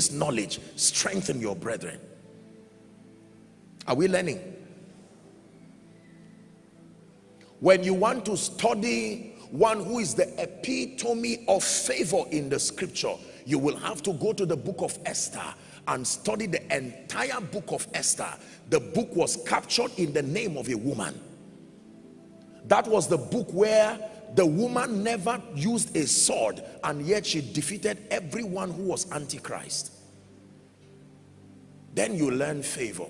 this knowledge strengthen your brethren. Are we learning? When you want to study one who is the epitome of favor in the scripture you will have to go to the book of Esther and study the entire book of Esther. The book was captured in the name of a woman. That was the book where the woman never used a sword and yet she defeated everyone who was antichrist. Then you learn favor